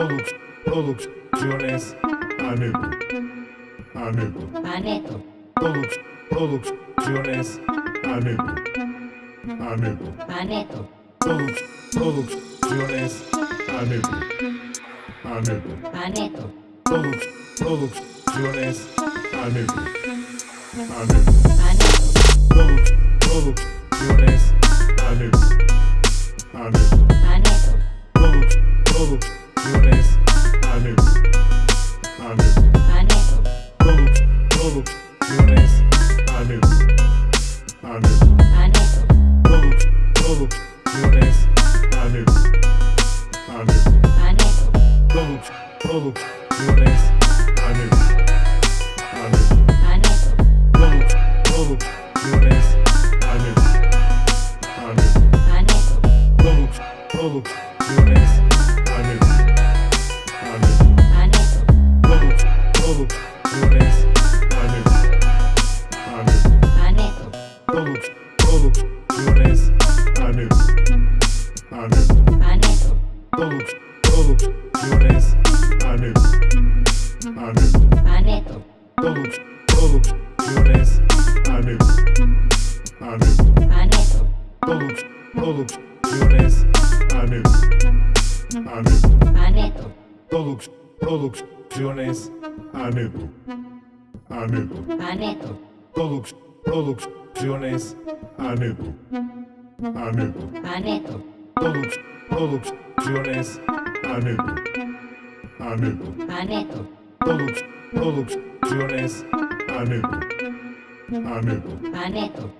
Produc- producciones Aneto. Aneto. Aneto. Produc- producciones Aneto. Aneto. Aneto. Produc- producciones Aneto. Aneto. Aneto. Produc- producciones Aneto. Aneto. Produc- producciones Aneto. Aneto. Aneto. Produc- producciones Aneto. Aneto. Aneto. Produc- producciones Aneto. Aneto. Aneto. Produc- producciones Aneto. Aneto. Aneto. Produc- producciones Aneto. Producciones Aneto. Aneto. Aneto. Produc- producciones Aneto. Aneto. Aneto. Produc- producciones Aneto. Aneto. Aneto. Produc- producciones Aneto. Aneto. Aneto. Produc- producciones Aneto. Aneto. Aneto. Produc- producciones Aneto. Aneto. Aneto. Produc- producciones Aneto. Aneto. Aneto. Produc- producciones Aneto. Aneto. Aneto.